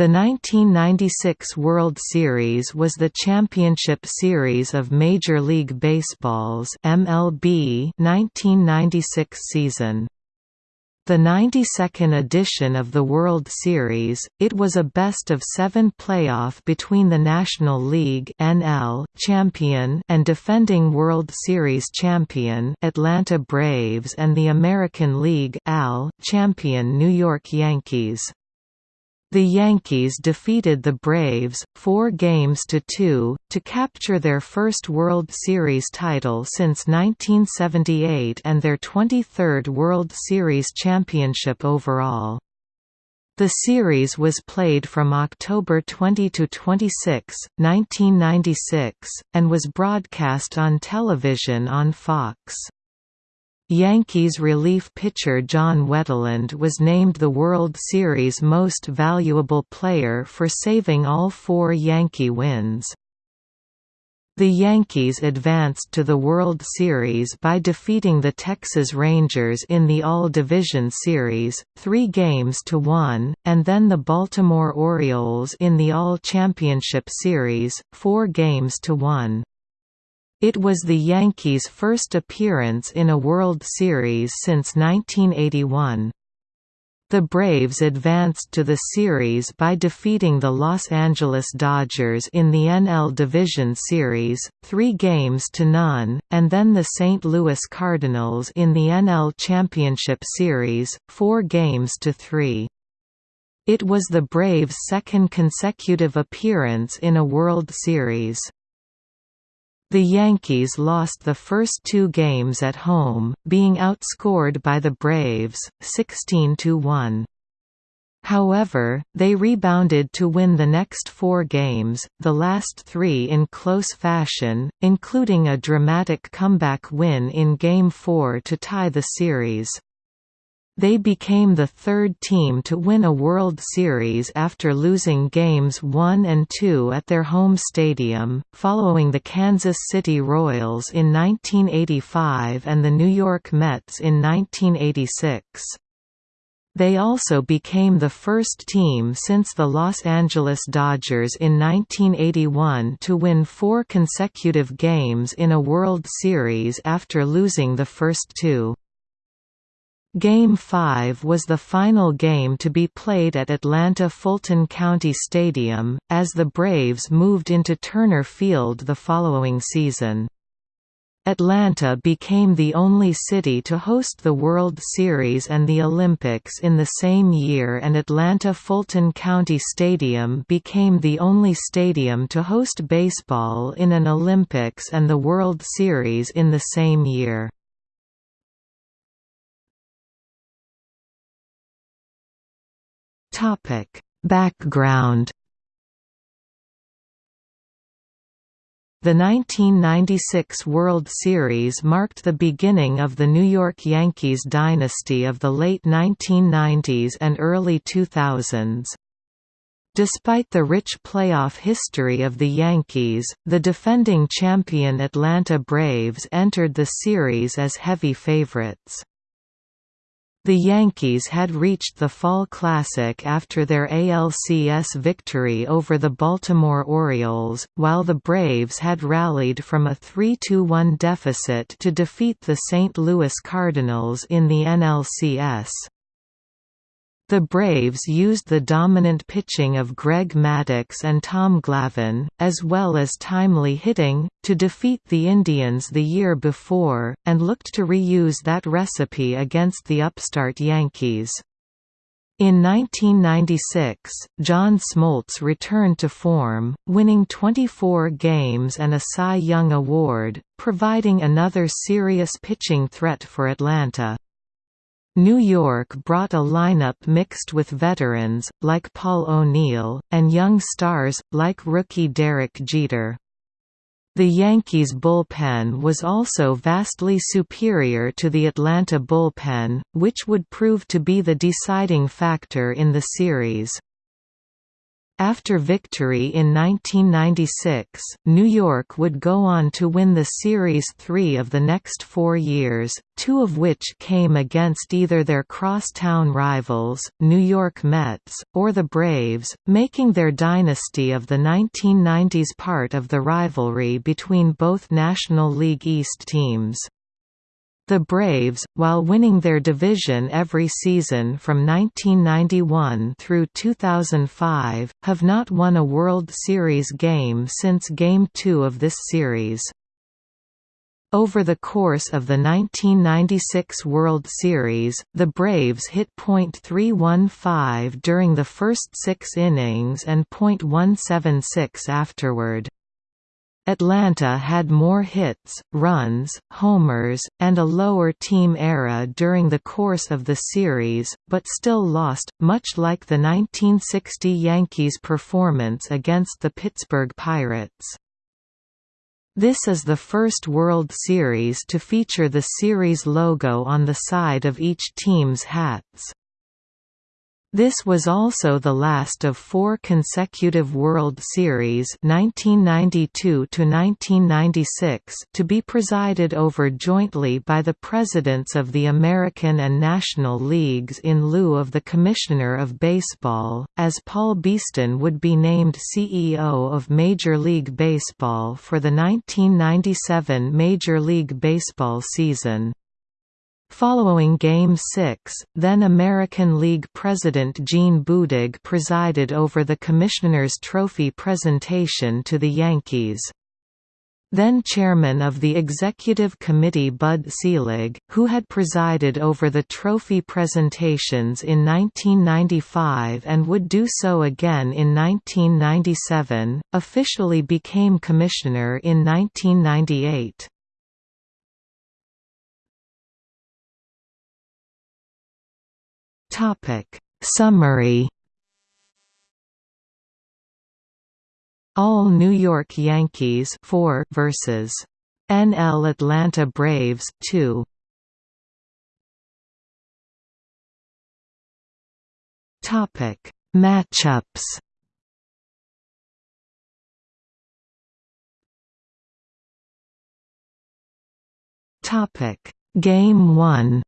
The 1996 World Series was the championship series of Major League Baseball's MLB 1996 season. The 92nd edition of the World Series, it was a best-of-seven playoff between the National League NL champion and defending World Series champion Atlanta Braves and the American League AL champion New York Yankees. The Yankees defeated the Braves, four games to two, to capture their first World Series title since 1978 and their 23rd World Series championship overall. The series was played from October 20 to 26, 1996, and was broadcast on television on Fox. Yankees relief pitcher John Wetteland was named the World Series Most Valuable Player for saving all four Yankee wins. The Yankees advanced to the World Series by defeating the Texas Rangers in the AL Division Series, three games to one, and then the Baltimore Orioles in the AL Championship Series, four games to one. It was the Yankees' first appearance in a World Series since 1981. The Braves advanced to the series by defeating the Los Angeles Dodgers in the NL Division Series, three games to none, and then the St. Louis Cardinals in the NL Championship Series, four games to three. It was the Braves' second consecutive appearance in a World Series. The Yankees lost the first two games at home, being outscored by the Braves, 16–1. However, they rebounded to win the next four games, the last three in close fashion, including a dramatic comeback win in Game 4 to tie the series. They became the third team to win a World Series after losing Games 1 and 2 at their home stadium, following the Kansas City Royals in 1985 and the New York Mets in 1986. They also became the first team since the Los Angeles Dodgers in 1981 to win four consecutive games in a World Series after losing the first two. Game 5 was the final game to be played at Atlanta Fulton County Stadium, as the Braves moved into Turner Field the following season. Atlanta became the only city to host the World Series and the Olympics in the same year and Atlanta Fulton County Stadium became the only stadium to host baseball in an Olympics and the World Series in the same year. Topic: Background The 1996 World Series marked the beginning of the New York Yankees dynasty of the late 1990s and early 2000s. Despite the rich playoff history of the Yankees, the defending champion Atlanta Braves entered the series as heavy favorites. The Yankees had reached the Fall Classic after their ALCS victory over the Baltimore Orioles, while the Braves had rallied from a 3–1 deficit to defeat the St. Louis Cardinals in the NLCS. The Braves used the dominant pitching of Greg Maddux and Tom Glavine, as well as timely hitting, to defeat the Indians the year before, and looked to reuse that recipe against the upstart Yankees. In 1996, John Smoltz returned to form, winning 24 games and a Cy Young Award, providing another serious pitching threat for Atlanta. New York brought a lineup mixed with veterans, like Paul O'Neill, and young stars, like rookie Derek Jeter. The Yankees' bullpen was also vastly superior to the Atlanta bullpen, which would prove to be the deciding factor in the series. After victory in 1996, New York would go on to win the Series three of the next four years, two of which came against either their crosstown rivals, New York Mets, or the Braves, making their dynasty of the 1990s part of the rivalry between both National League East teams. The Braves, while winning their division every season from 1991 through 2005, have not won a World Series game since Game 2 of this series. Over the course of the 1996 World Series, the Braves hit .315 during the first six innings and .176 afterward. Atlanta had more hits, runs, homers, and a lower team ERA during the course of the series, but still lost, much like the 1960 Yankees' performance against the Pittsburgh Pirates. This is the first World Series to feature the series logo on the side of each team's hats. This was also the last of four consecutive World Series 1992 to be presided over jointly by the presidents of the American and National Leagues in lieu of the Commissioner of Baseball, as Paul Beeston would be named CEO of Major League Baseball for the 1997 Major League Baseball season. Following Game 6, then American League President Gene Budig presided over the Commissioner's Trophy presentation to the Yankees. Then chairman of the executive committee Bud Selig, who had presided over the trophy presentations in 1995 and would do so again in 1997, officially became commissioner in 1998. Topic. Summary. All New York Yankees 4 versus. NL Atlanta Braves 2 Topic. Matchups. Topic. Game 1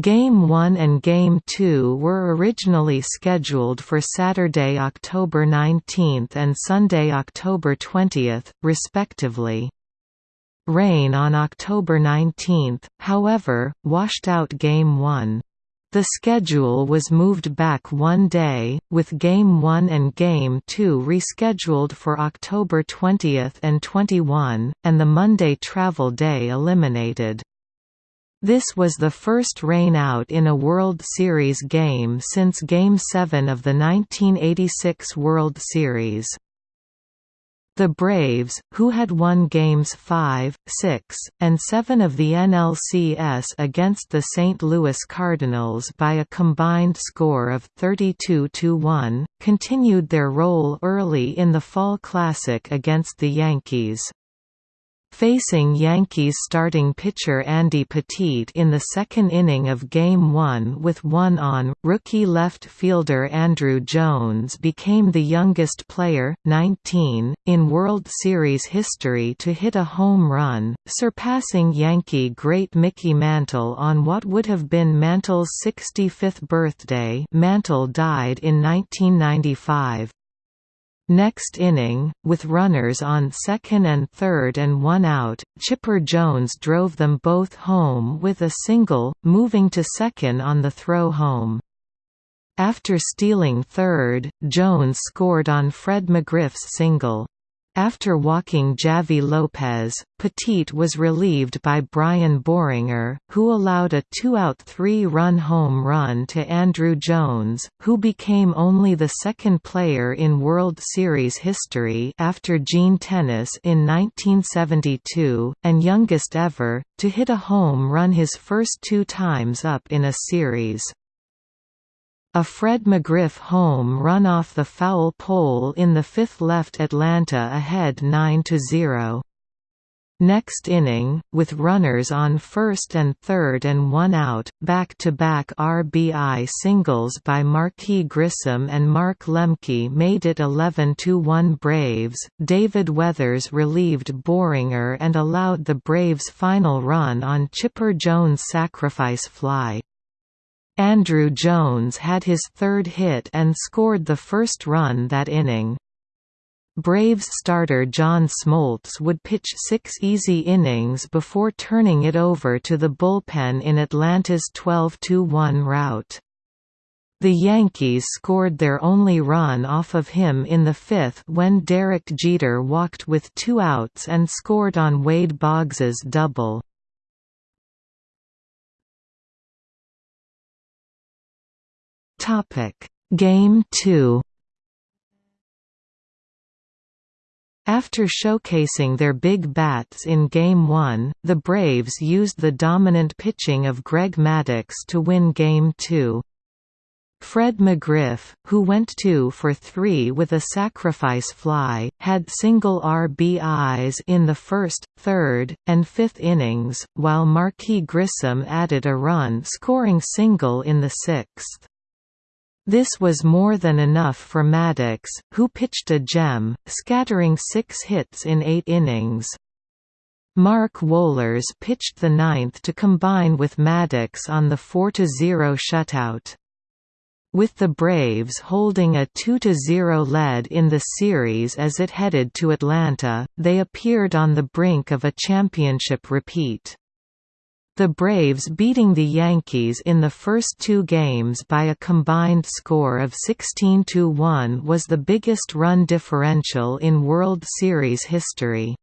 Game 1 and Game 2 were originally scheduled for Saturday, October 19 and Sunday, October 20, respectively. Rain on October 19, however, washed out Game 1. The schedule was moved back one day, with Game 1 and Game 2 rescheduled for October 20 and 21, and the Monday travel day eliminated. This was the first rain-out in a World Series game since Game 7 of the 1986 World Series. The Braves, who had won Games 5, 6, and 7 of the NLCS against the St. Louis Cardinals by a combined score of 32–1, continued their role early in the Fall Classic against the Yankees. Facing Yankees starting pitcher Andy Pettitte in the second inning of Game 1 with one on, rookie left fielder Andruw Jones became the youngest player, 19, in World Series history to hit a home run, surpassing Yankee great Mickey Mantle on what would have been Mantle's 65th birthday Mantle died in 1995. Next inning, with runners on second and third and one out, Chipper Jones drove them both home with a single, moving to second on the throw home. After stealing third, Jones scored on Fred McGriff's single. After walking Javy Lopez, Pettitte was relieved by Brian Boehringer, who allowed a two-out three-run home run to Andruw Jones, who became only the second player in World Series history after Gene Tenace in 1972, and youngest ever, to hit a home run his first two times up in a series. A Fred McGriff home run off the foul pole in the fifth left Atlanta ahead 9–0. Next inning, with runners on first and third and one out, back-to-back -back RBI singles by Marquis Grissom and Mark Lemke made it 11–1 Braves. David Weathers relieved Boehringer and allowed the Braves' final run on Chipper Jones' sacrifice fly. Andruw Jones had his third hit and scored the first run that inning. Braves starter John Smoltz would pitch six easy innings before turning it over to the bullpen in Atlanta's 12–1 rout. The Yankees scored their only run off of him in the fifth when Derek Jeter walked with two outs and scored on Wade Boggs's double. Game 2 After showcasing their big bats in Game 1, the Braves used the dominant pitching of Greg Maddux to win Game 2. Fred McGriff, who went 2 for 3 with a sacrifice fly, had single RBIs in the first, third, and fifth innings, while Marquis Grissom added a run scoring single in the sixth. This was more than enough for Maddux, who pitched a gem, scattering six hits in eight innings. Mark Wohlers pitched the ninth to combine with Maddux on the 4–0 shutout. With the Braves holding a 2–0 lead in the series as it headed to Atlanta, they appeared on the brink of a championship repeat. The Braves beating the Yankees in the first two games by a combined score of 16–1 was the biggest run differential in World Series history.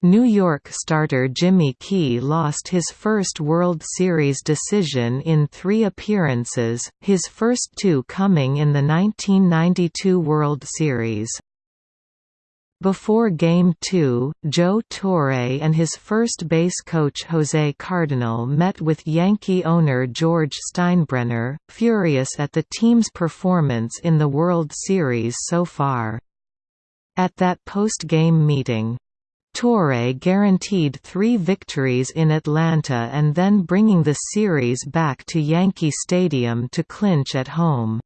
New York starter Jimmy Key lost his first World Series decision in three appearances, his first two coming in the 1992 World Series. Before Game 2, Joe Torre and his first base coach Jose Cardenal met with Yankee owner George Steinbrenner, furious at the team's performance in the World Series so far. At that post-game meeting, Torre guaranteed three victories in Atlanta and then bringing the series back to Yankee Stadium to clinch at home.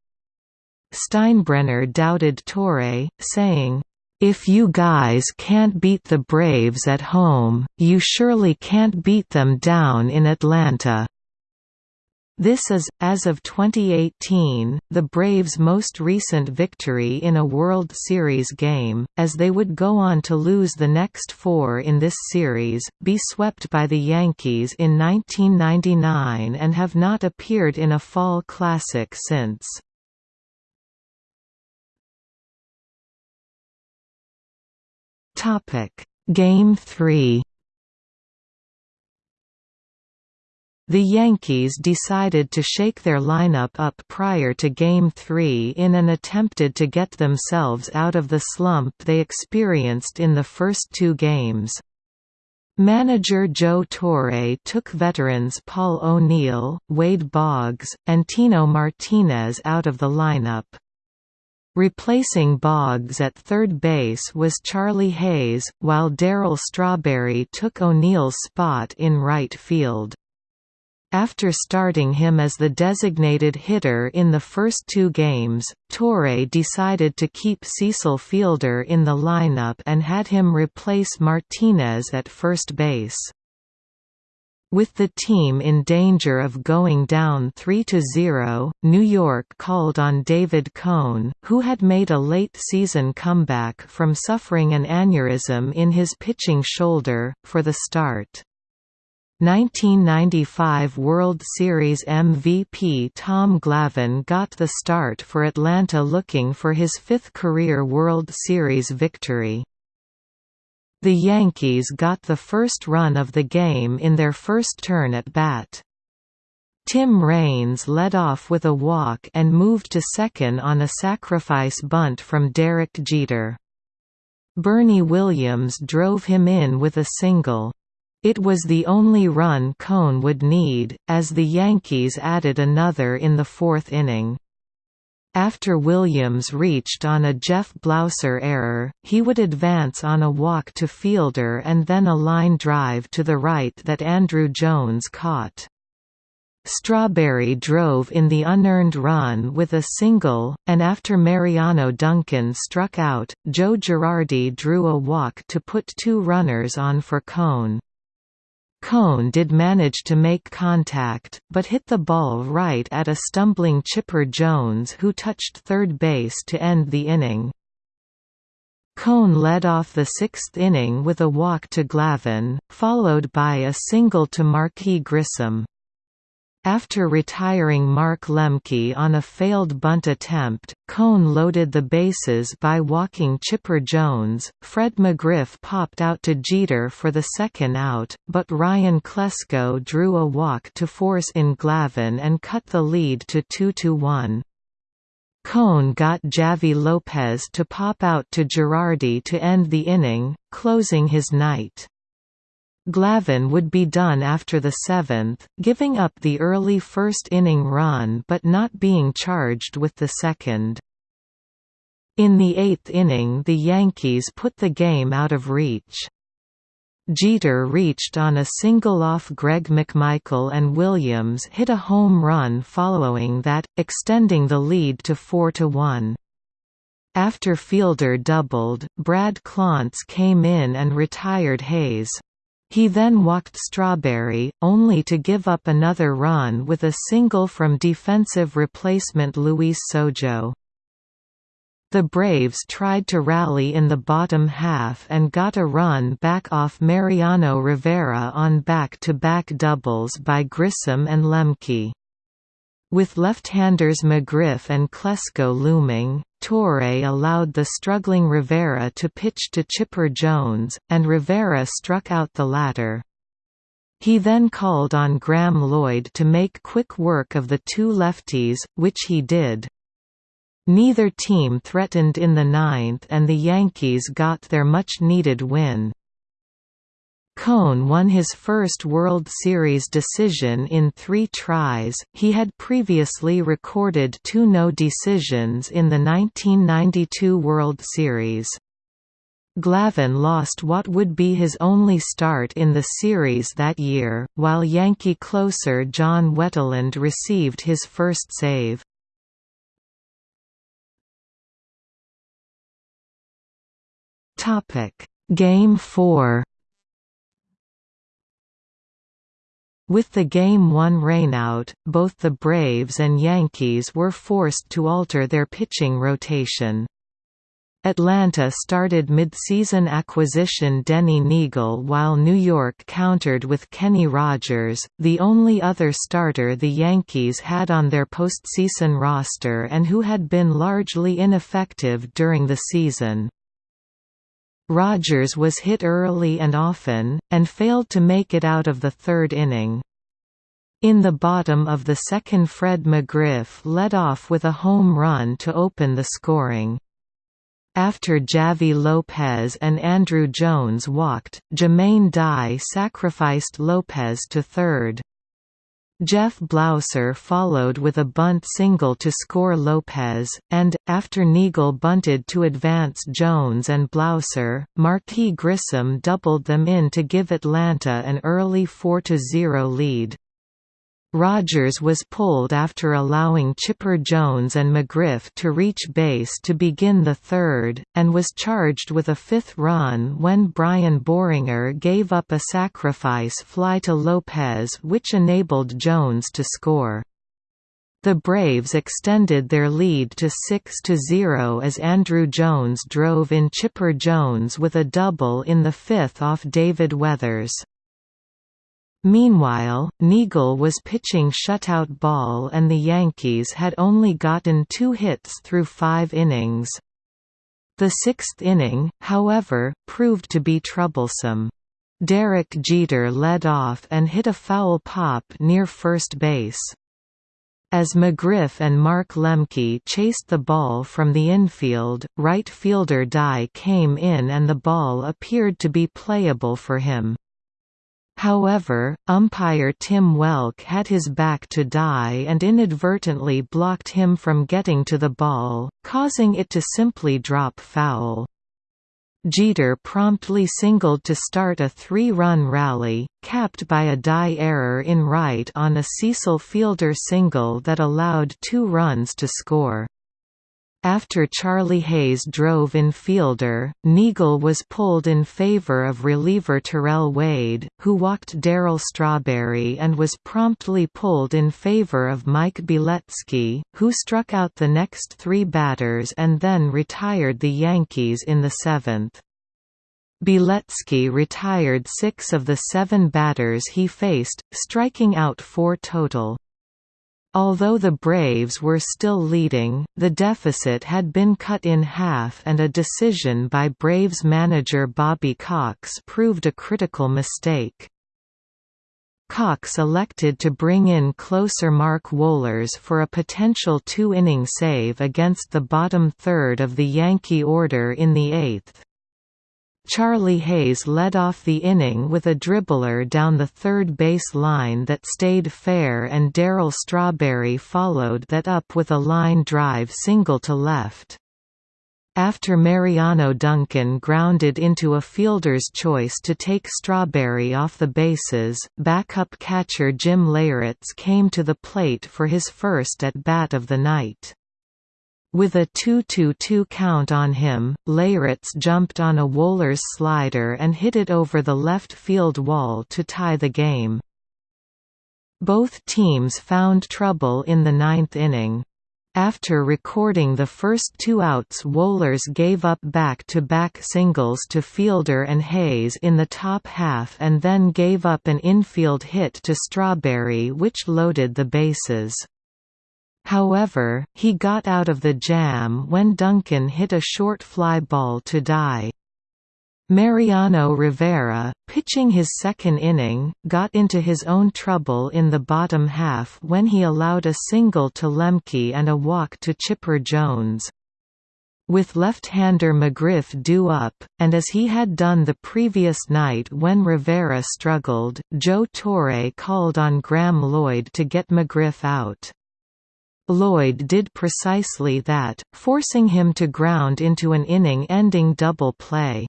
Steinbrenner doubted Torre, saying, if you guys can't beat the Braves at home, you surely can't beat them down in Atlanta. This is, as of 2018, the Braves' most recent victory in a World Series game, as they would go on to lose the next four in this series, be swept by the Yankees in 1999 and have not appeared in a Fall Classic since. Topic: Game 3. The Yankees decided to shake their lineup up prior to Game 3 in an attempted to get themselves out of the slump they experienced in the first two games. Manager Joe Torre took veterans Paul O'Neill, Wade Boggs, and Tino Martinez out of the lineup. Replacing Boggs at third base was Charlie Hayes, while Darryl Strawberry took O'Neill's spot in right field. After starting him as the designated hitter in the first two games, Torre decided to keep Cecil Fielder in the lineup and had him replace Martinez at first base. With the team in danger of going down 3–0, New York called on David Cone, who had made a late-season comeback from suffering an aneurysm in his pitching shoulder, for the start. 1995 World Series MVP Tom Glavine got the start for Atlanta looking for his fifth career World Series victory. The Yankees got the first run of the game in their first turn at bat. Tim Raines led off with a walk and moved to second on a sacrifice bunt from Derek Jeter. Bernie Williams drove him in with a single. It was the only run Cone would need, as the Yankees added another in the fourth inning. After Williams reached on a Jeff Blauser error, he would advance on a walk to fielder and then a line drive to the right that Andruw Jones caught. Strawberry drove in the unearned run with a single, and after Mariano Duncan struck out, Joe Girardi drew a walk to put two runners on for Cone. Cone did manage to make contact, but hit the ball right at a stumbling Chipper Jones who touched third base to end the inning. Cone led off the sixth inning with a walk to Glavine, followed by a single to Marquis Grissom. After retiring Mark Lemke on a failed bunt attempt, Cone loaded the bases by walking Chipper Jones. Fred McGriff popped out to Jeter for the second out, but Ryan Klesko drew a walk to force in Glavine and cut the lead to 2–1. Cone got Javy Lopez to pop out to Girardi to end the inning, closing his night. Glavine would be done after the seventh, giving up the early first-inning run but not being charged with the second. In the eighth inning the Yankees put the game out of reach. Jeter reached on a single off Greg McMichael and Williams hit a home run following that, extending the lead to 4–1. After Fielder doubled, Brad Clontz came in and retired Hayes. He then walked Strawberry, only to give up another run with a single from defensive replacement Luis Sojo. The Braves tried to rally in the bottom half and got a run back off Mariano Rivera on back-to-back -back doubles by Grissom and Lemke. With left-handers McGriff and Klesko looming, Torre allowed the struggling Rivera to pitch to Chipper Jones, and Rivera struck out the latter. He then called on Graeme Lloyd to make quick work of the two lefties, which he did. Neither team threatened in the ninth and the Yankees got their much-needed win. Cone won his first World Series decision in three tries, he had previously recorded two no decisions in the 1992 World Series. Glavine lost what would be his only start in the series that year, while Yankee closer John Wetteland received his first save. Game 4 With the Game 1 rainout, both the Braves and Yankees were forced to alter their pitching rotation. Atlanta started mid-season acquisition Denny Neagle while New York countered with Kenny Rogers, the only other starter the Yankees had on their postseason roster and who had been largely ineffective during the season. Rogers was hit early and often, and failed to make it out of the third inning. In the bottom of the second Fred McGriff led off with a home run to open the scoring. After Javy Lopez and Andruw Jones walked, Jermaine Dye sacrificed Lopez to third. Jeff Blauser followed with a bunt single to score Lopez, and, after Neagle bunted to advance Jones and Blauser, Marquis Grissom doubled them in to give Atlanta an early 4–0 lead. Rogers was pulled after allowing Chipper Jones and McGriff to reach base to begin the third, and was charged with a fifth run when Brian Boehringer gave up a sacrifice fly to Lopez which enabled Jones to score. The Braves extended their lead to 6–0 as Andruw Jones drove in Chipper Jones with a double in the fifth off David Weathers. Meanwhile, Neagle was pitching shutout ball and the Yankees had only gotten two hits through five innings. The sixth inning, however, proved to be troublesome. Derek Jeter led off and hit a foul pop near first base. As McGriff and Mark Lemke chased the ball from the infield, right fielder Dye came in and the ball appeared to be playable for him. However, umpire Tim Welke had his back to Dye and inadvertently blocked him from getting to the ball, causing it to simply drop foul. Jeter promptly singled to start a three-run rally, capped by a Dye error in right on a Cecil Fielder single that allowed two runs to score. After Charlie Hayes drove in fielder, Neagle was pulled in favor of reliever Terrell Wade, who walked Darryl Strawberry and was promptly pulled in favor of Mike Bielecki, who struck out the next three batters and then retired the Yankees in the seventh. Beletsky retired six of the seven batters he faced, striking out four total. Although the Braves were still leading, the deficit had been cut in half and a decision by Braves manager Bobby Cox proved a critical mistake. Cox elected to bring in closer Mark Wohlers for a potential two-inning save against the bottom third of the Yankee order in the eighth. Charlie Hayes led off the inning with a dribbler down the third base line that stayed fair and Darryl Strawberry followed that up with a line drive single to left. After Mariano Duncan grounded into a fielder's choice to take Strawberry off the bases, backup catcher Jim Leyritz came to the plate for his first at-bat of the night. With a 2-2-2 count on him, Leyritz jumped on a Wohlers slider and hit it over the left field wall to tie the game. Both teams found trouble in the ninth inning. After recording the first two outs Wohlers gave up back-to-back -back singles to Fielder and Hayes in the top half and then gave up an infield hit to Strawberry which loaded the bases. However, he got out of the jam when Duncan hit a short fly ball to Dye. Mariano Rivera, pitching his second inning, got into his own trouble in the bottom half when he allowed a single to Lemke and a walk to Chipper Jones. With left-hander McGriff due up, and as he had done the previous night when Rivera struggled, Joe Torre called on Graeme Lloyd to get McGriff out. Lloyd did precisely that, forcing him to ground into an inning-ending double play.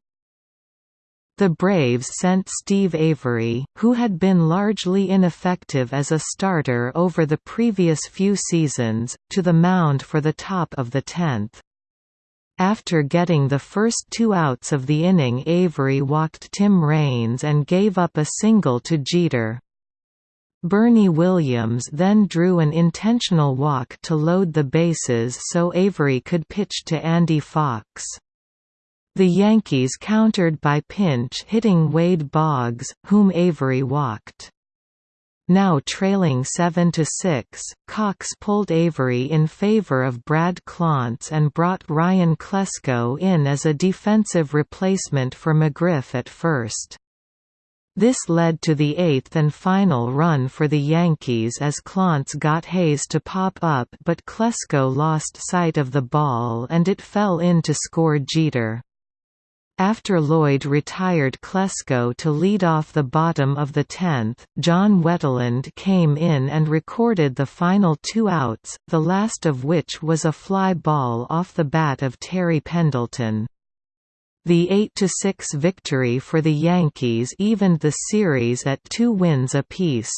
The Braves sent Steve Avery, who had been largely ineffective as a starter over the previous few seasons, to the mound for the top of the tenth. After getting the first two outs of the inning Avery walked Tim Raines and gave up a single to Jeter. Bernie Williams then drew an intentional walk to load the bases so Avery could pitch to Andy Fox. The Yankees countered by pinch-hitting Wade Boggs, whom Avery walked. Now trailing 7–6, Cox pulled Avery in favor of Brad Clontz and brought Ryan Klesko in as a defensive replacement for McGriff at first. This led to the eighth and final run for the Yankees as Clontz got Hayes to pop up but Klesko lost sight of the ball and it fell in to score Jeter. After Lloyd retired Klesko to lead off the bottom of the tenth, John Wetteland came in and recorded the final two outs, the last of which was a fly ball off the bat of Terry Pendleton. The 8–6 victory for the Yankees evened the series at two wins apiece.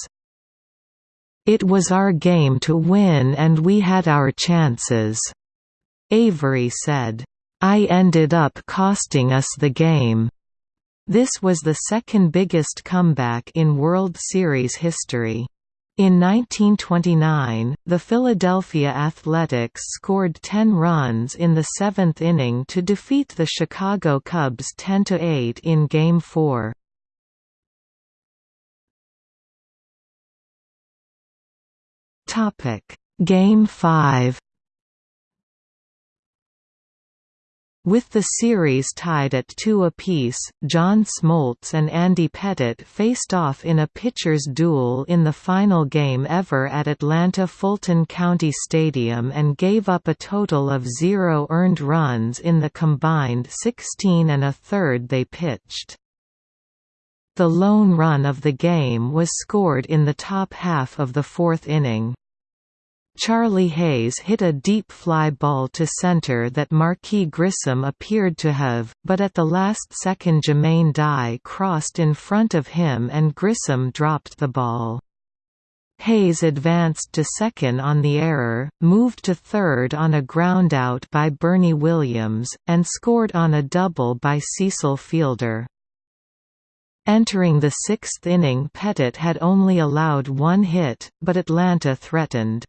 It was our game to win and we had our chances," Avery said. I ended up costing us the game. This was the second biggest comeback in World Series history. In 1929, the Philadelphia Athletics scored 10 runs in the seventh inning to defeat the Chicago Cubs 10–8 in Game 4. Game 5 With the series tied at two apiece, John Smoltz and Andy Pettitte faced off in a pitcher's duel in the final game ever at Atlanta Fulton County Stadium and gave up a total of zero earned runs in the combined 16 and a third they pitched. The lone run of the game was scored in the top half of the fourth inning. Charlie Hayes hit a deep fly ball to center that Marquis Grissom appeared to have, but at the last second Jermaine Dye crossed in front of him and Grissom dropped the ball. Hayes advanced to second on the error, moved to third on a groundout by Bernie Williams, and scored on a double by Cecil Fielder. Entering the sixth inning Pettitte had only allowed one hit, but Atlanta threatened.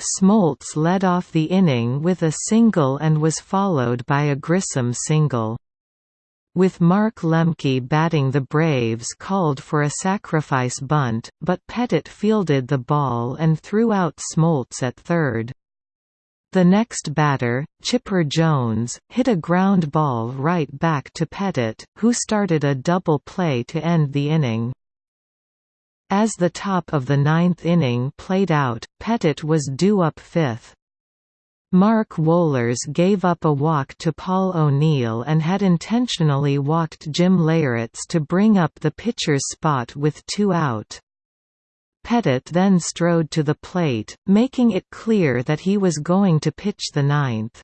Smoltz led off the inning with a single and was followed by a Grissom single. With Mark Lemke batting the Braves called for a sacrifice bunt, but Pettitte fielded the ball and threw out Smoltz at third. The next batter, Chipper Jones, hit a ground ball right back to Pettitte, who started a double play to end the inning. As the top of the ninth inning played out, Pettitte was due up fifth. Mark Wohlers gave up a walk to Paul O'Neill and had intentionally walked Jim Leyritz to bring up the pitcher's spot with two out. Pettitte then strode to the plate, making it clear that he was going to pitch the ninth.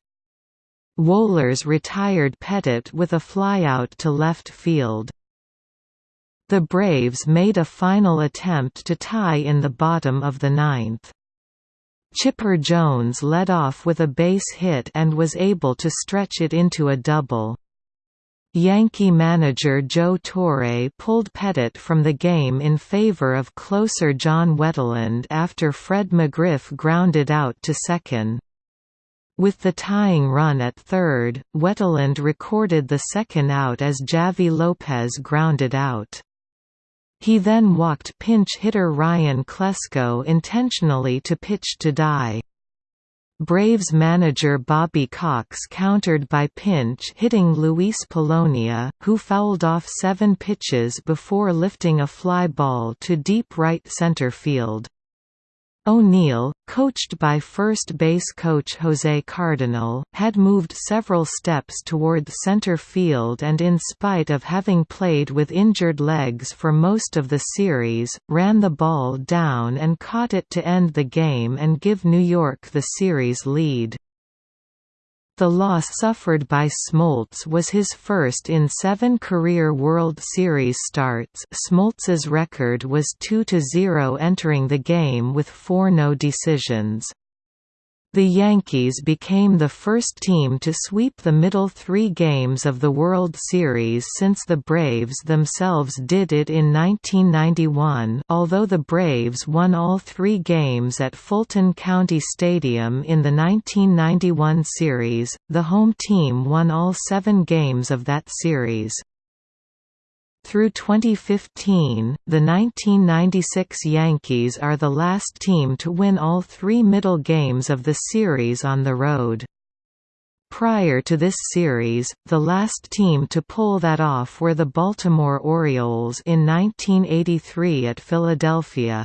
Wohlers retired Pettitte with a flyout to left field. The Braves made a final attempt to tie in the bottom of the ninth. Chipper Jones led off with a base hit and was able to stretch it into a double. Yankee manager Joe Torre pulled Pettitte from the game in favor of closer John Wetteland after Fred McGriff grounded out to second. With the tying run at third, Wetteland recorded the second out as Javy Lopez grounded out. He then walked pinch hitter Ryan Klesko intentionally to pitch to Dye. Braves manager Bobby Cox countered by pinch-hitting Luis Polonia, who fouled off seven pitches before lifting a fly ball to deep right center field. O'Neill, coached by first base coach Jose Cardenal, had moved several steps toward center field and in spite of having played with injured legs for most of the series, ran the ball down and caught it to end the game and give New York the series lead. The loss suffered by Smoltz was his first in seven career World Series starts Smoltz's record was 2–0 entering the game with four no decisions. The Yankees became the first team to sweep the middle three games of the World Series since the Braves themselves did it in 1991 although the Braves won all three games at Fulton County Stadium in the 1991 series, the home team won all seven games of that series. Through 2015, the 1996 Yankees are the last team to win all three middle games of the series on the road. Prior to this series, the last team to pull that off were the Baltimore Orioles in 1983 at Philadelphia.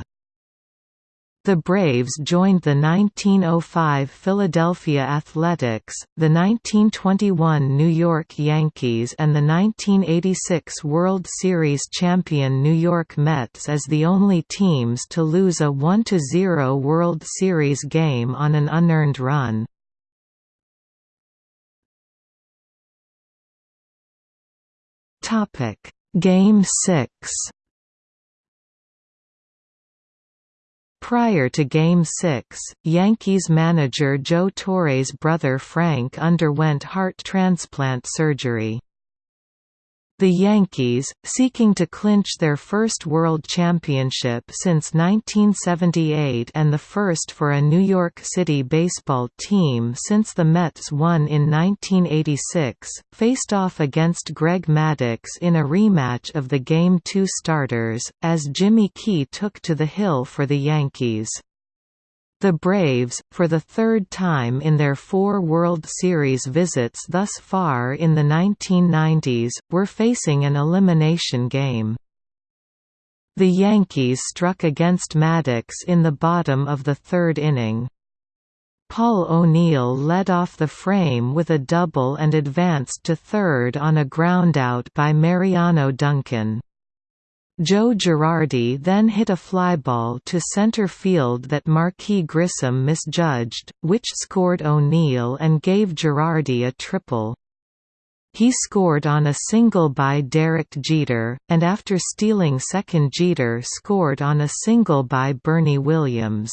The Braves joined the 1905 Philadelphia Athletics, the 1921 New York Yankees and the 1986 World Series champion New York Mets as the only teams to lose a 1–0 World Series game on an unearned run. Game 6 Prior to Game 6, Yankees manager Joe Torre's brother Frank underwent heart transplant surgery. The Yankees, seeking to clinch their first World Championship since 1978 and the first for a New York City baseball team since the Mets won in 1986, faced off against Greg Maddux in a rematch of the Game 2 starters, as Jimmy Key took to the hill for the Yankees. The Braves, for the third time in their four World Series visits thus far in the 1990s, were facing an elimination game. The Yankees struck against Maddux in the bottom of the third inning. Paul O'Neill led off the frame with a double and advanced to third on a groundout by Mariano Duncan. Joe Girardi then hit a flyball to center field that Marquis Grissom misjudged, which scored O'Neill and gave Girardi a triple. He scored on a single by Derek Jeter, and after stealing second Jeter scored on a single by Bernie Williams.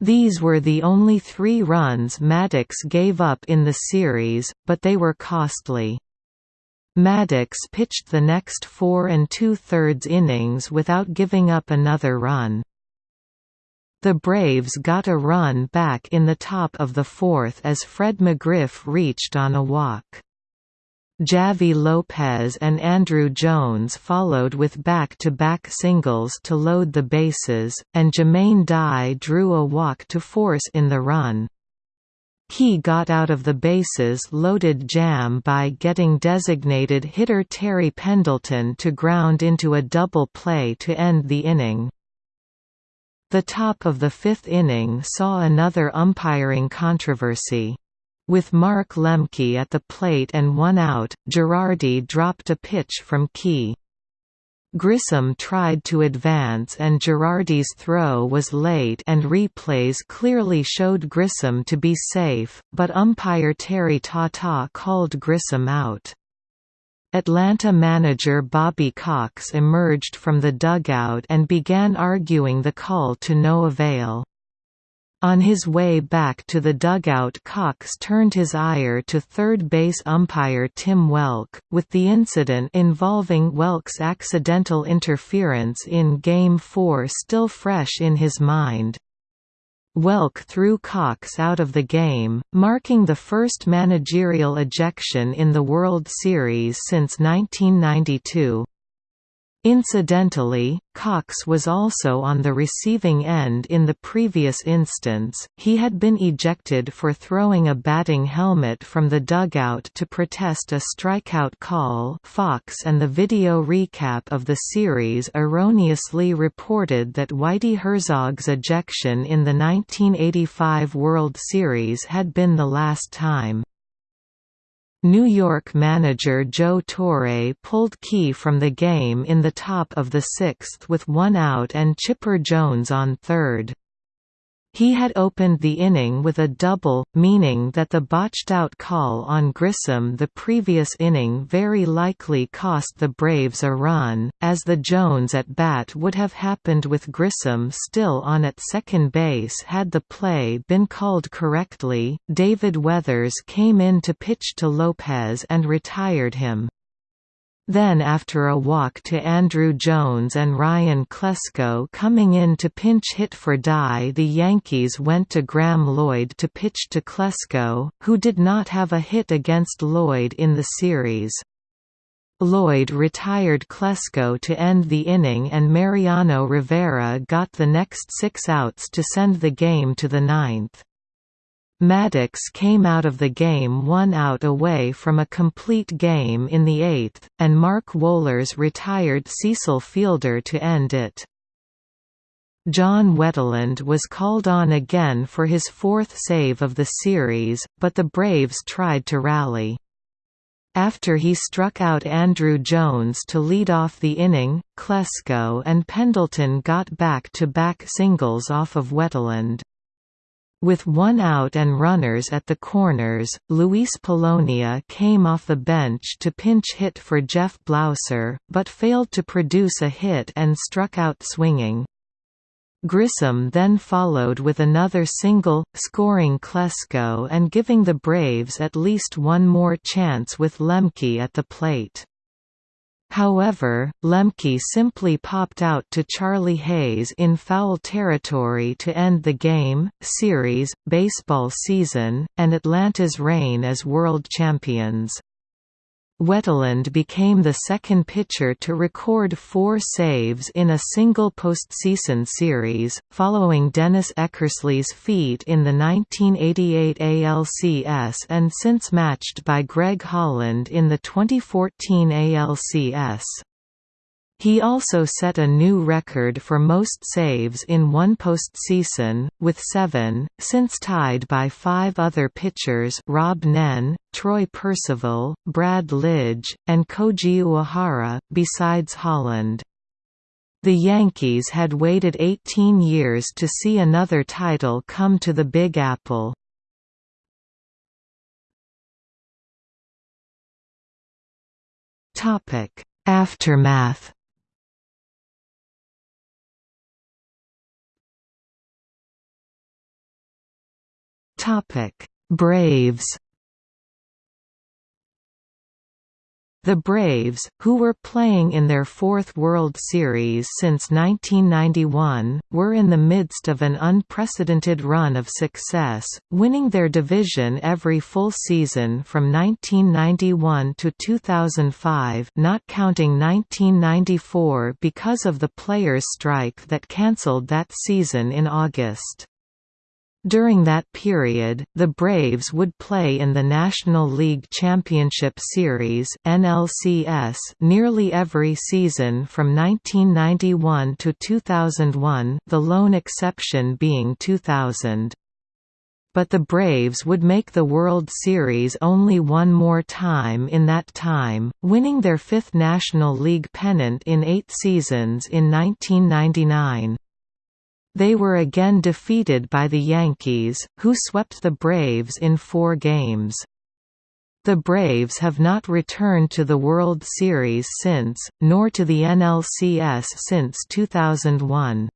These were the only three runs Maddux gave up in the series, but they were costly. Maddux pitched the next four and two-thirds innings without giving up another run. The Braves got a run back in the top of the fourth as Fred McGriff reached on a walk. Javy Lopez and Andruw Jones followed with back-to-back -back singles to load the bases, and Jermaine Dye drew a walk to force in the run. He got out of the bases-loaded jam by getting designated hitter Terry Pendleton to ground into a double play to end the inning. The top of the fifth inning saw another umpiring controversy. With Mark Lemke at the plate and one out, Girardi dropped a pitch from Key. Grissom tried to advance and Girardi's throw was late and replays clearly showed Grissom to be safe, but umpire Terry Tata called Grissom out. Atlanta manager Bobby Cox emerged from the dugout and began arguing the call to no avail. On his way back to the dugout Cox turned his ire to third base umpire Tim Welke, with the incident involving Welke's accidental interference in Game 4 still fresh in his mind. Welke threw Cox out of the game, marking the first managerial ejection in the World Series since 1992. Incidentally, Cox was also on the receiving end in the previous instance, he had been ejected for throwing a batting helmet from the dugout to protest a strikeout call Fox and the video recap of the series erroneously reported that Whitey Herzog's ejection in the 1985 World Series had been the last time. New York manager Joe Torre pulled Key from the game in the top of the sixth with one out and Chipper Jones on third. He had opened the inning with a double, meaning that the botched-out call on Grissom the previous inning very likely cost the Braves a run, as the Jones at bat would have happened with Grissom still on at second base had the play been called correctly. David Weathers came in to pitch to Lopez and retired him. Then after a walk to Andruw Jones and Ryan Klesko coming in to pinch hit for Dye the Yankees went to Graeme Lloyd to pitch to Klesko, who did not have a hit against Lloyd in the series. Lloyd retired Klesko to end the inning and Mariano Rivera got the next six outs to send the game to the ninth. Maddux came out of the game one out away from a complete game in the eighth, and Mark Wohlers retired Cecil Fielder to end it. John Wetteland was called on again for his fourth save of the series, but the Braves tried to rally. After he struck out Andruw Jones to lead off the inning, Klesko and Pendleton got back-to-back -back singles off of Wetteland. With one out and runners at the corners, Luis Polonia came off the bench to pinch hit for Jeff Blauser, but failed to produce a hit and struck out swinging. Grissom then followed with another single, scoring Klesko and giving the Braves at least one more chance with Lemke at the plate. However, Lemke simply popped out to Charlie Hayes in foul territory to end the game, series, baseball season, and Atlanta's reign as world champions. Wetteland became the second pitcher to record four saves in a single postseason series, following Dennis Eckersley's feat in the 1988 ALCS and since matched by Greg Holland in the 2014 ALCS. He also set a new record for most saves in one postseason, with seven, since tied by five other pitchers Rob Nen, Troy Percival, Brad Lidge, and Koji Uehara, besides Holland. The Yankees had waited 18 years to see another title come to the Big Apple. Aftermath Braves The Braves, who were playing in their fourth World Series since 1991, were in the midst of an unprecedented run of success, winning their division every full season from 1991 to 2005 not counting 1994 because of the players' strike that cancelled that season in August. During that period, the Braves would play in the National League Championship Series (NLCS) nearly every season from 1991 to 2001, the lone exception being 2000. But the Braves would make the World Series only one more time in that time, winning their fifth National League pennant in eight seasons in 1999. They were again defeated by the Yankees, who swept the Braves in four games. The Braves have not returned to the World Series since, nor to the NLCS since 2001.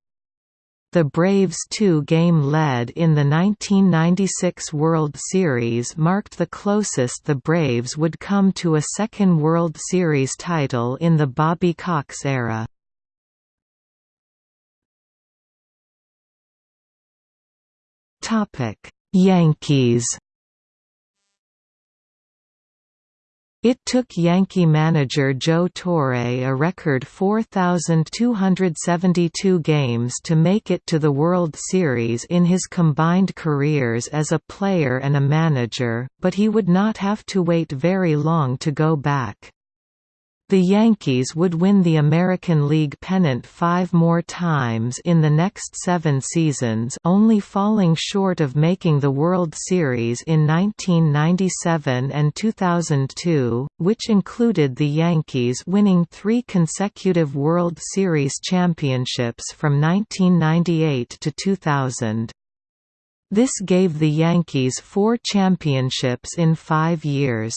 The Braves' two-game lead in the 1996 World Series marked the closest the Braves would come to a second World Series title in the Bobby Cox era. Topic: Yankees. It took Yankee manager Joe Torre a record 4,272 games to make it to the World Series in his combined careers as a player and a manager, but he would not have to wait very long to go back. The Yankees would win the American League pennant five more times in the next seven seasons only falling short of making the World Series in 1997 and 2002, which included the Yankees winning three consecutive World Series championships from 1998 to 2000. This gave the Yankees four championships in five years.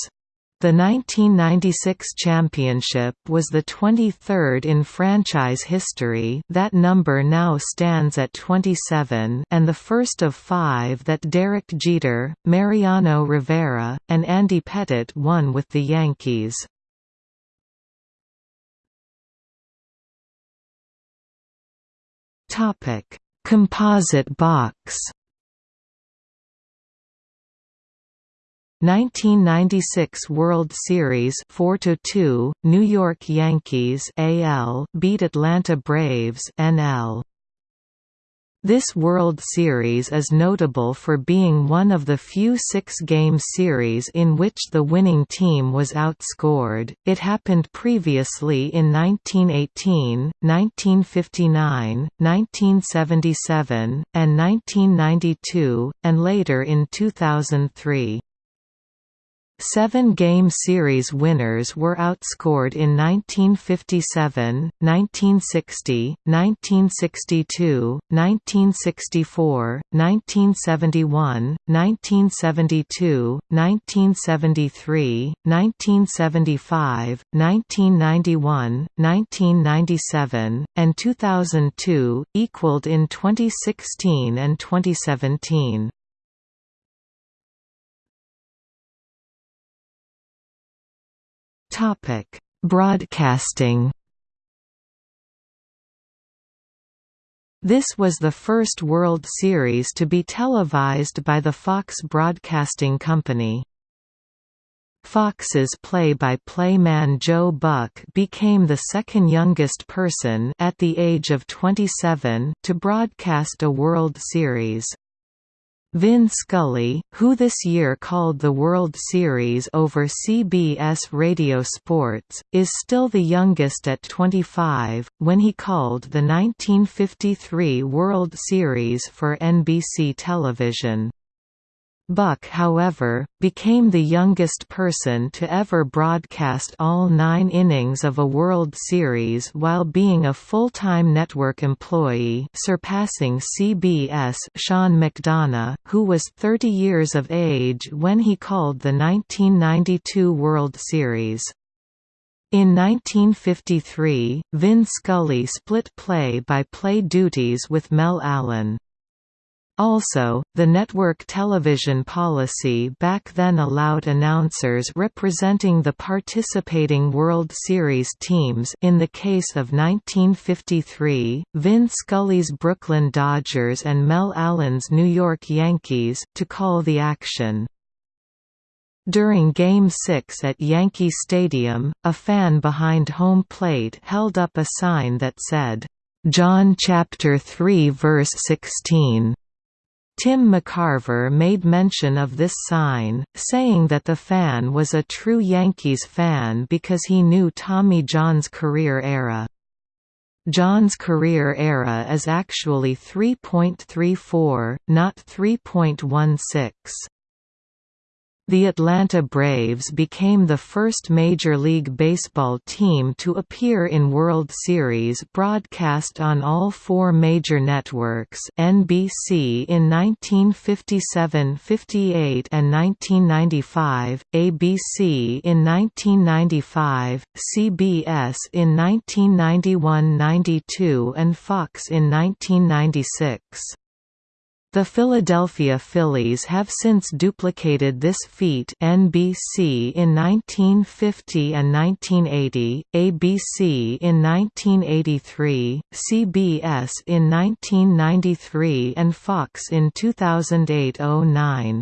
The 1996 championship was the 23rd in franchise history that number now stands at 27 and the first of five that Derek Jeter, Mariano Rivera, and Andy Pettitte won with the Yankees. Composite box 1996 World Series 4-2 New York Yankees AL beat Atlanta Braves NL this World Series is notable for being one of the few six-game series in which the winning team was outscored. It happened previously in 1918, 1959, 1977, and 1992, and later in 2003. Seven-game series winners were outscored in 1957, 1960, 1962, 1964, 1971, 1972, 1973, 1975, 1991, 1997, and 2002, equaled in 2016 and 2017. Topic: Broadcasting. This was the first World Series to be televised by the Fox Broadcasting Company. Fox's play-by-play -play man Joe Buck became the second youngest person at the age of 27 to broadcast a World Series. Vin Scully, who this year called the World Series over CBS Radio Sports, is still the youngest at 25, when he called the 1953 World Series for NBC television. Buck however, became the youngest person to ever broadcast all nine innings of a World Series while being a full-time network employee surpassing CBS Sean McDonough, who was 30 years of age when he called the 1992 World Series. In 1953, Vin Scully split play-by-play -play duties with Mel Allen. Also, the network television policy back then allowed announcers representing the participating World Series teams in the case of 1953, Vin Scully's Brooklyn Dodgers and Mel Allen's New York Yankees, to call the action. During Game 6 at Yankee Stadium, a fan behind home plate held up a sign that said, "John chapter 3 verse 16." Tim McCarver made mention of this sign, saying that the fan was a true Yankees fan because he knew Tommy John's career ERA. John's career ERA is actually 3.34, not 3.16. The Atlanta Braves became the first Major League Baseball team to appear in World Series broadcast on all four major networks NBC in 1957–58 and 1995, ABC in 1995, CBS in 1991–92 and Fox in 1996. The Philadelphia Phillies have since duplicated this feat NBC in 1950 and 1980, ABC in 1983, CBS in 1993 and Fox in 2008–09.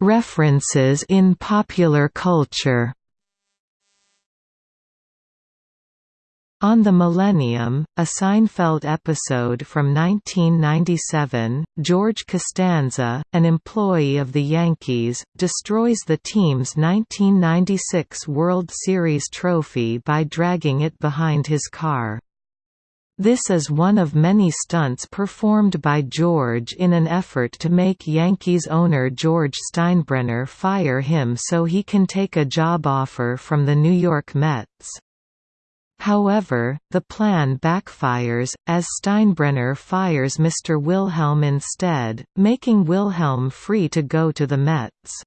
References in popular culture On the Millennium, a Seinfeld episode from 1997, George Costanza, an employee of the Yankees, destroys the team's 1996 World Series trophy by dragging it behind his car. This is one of many stunts performed by George in an effort to make Yankees owner George Steinbrenner fire him so he can take a job offer from the New York Mets. However, the plan backfires, as Steinbrenner fires Mr. Wilhelm instead, making Wilhelm free to go to the Mets.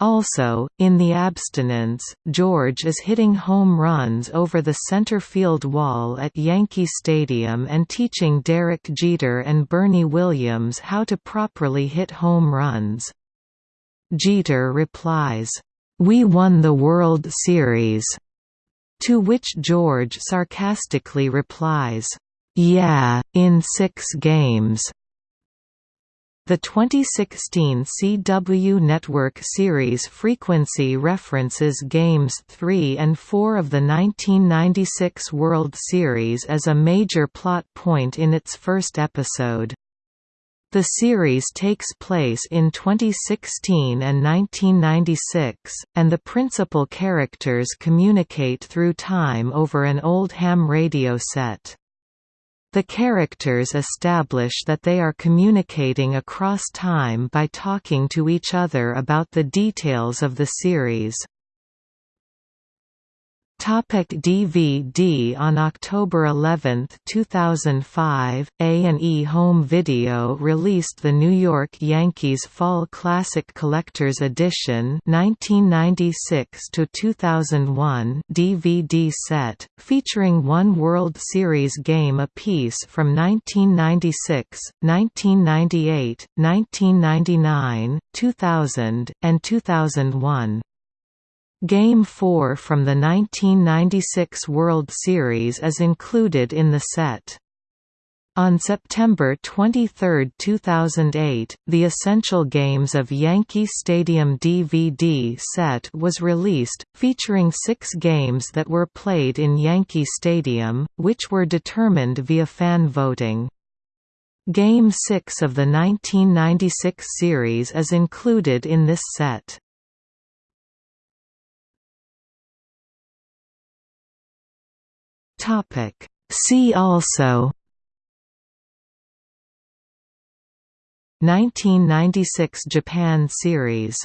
Also, in the abstinence, George is hitting home runs over the center field wall at Yankee Stadium and teaching Derek Jeter and Bernie Williams how to properly hit home runs. Jeter replies, "'We won the World Series' To which George sarcastically replies, "Yeah, in six games." The 2016 CW Network series frequency references Games 3 and 4 of the 1996 World Series as a major plot point in its first episode. The series takes place in 2016 and 1996, and the principal characters communicate through time over an old ham radio set. The characters establish that they are communicating across time by talking to each other about the details of the series. Topic DVD On October 11, 2005, A&E Home Video released the New York Yankees Fall Classic Collector's Edition 1996–2001 DVD set, featuring one World Series game apiece from 1996, 1998, 1999, 2000, and 2001. Game 4 from the 1996 World Series is included in the set. On September 23, 2008, the Essential Games of Yankee Stadium DVD set was released, featuring six games that were played in Yankee Stadium, which were determined via fan voting. Game 6 of the 1996 series is included in this set. Topic: See also. 1996 Japan Series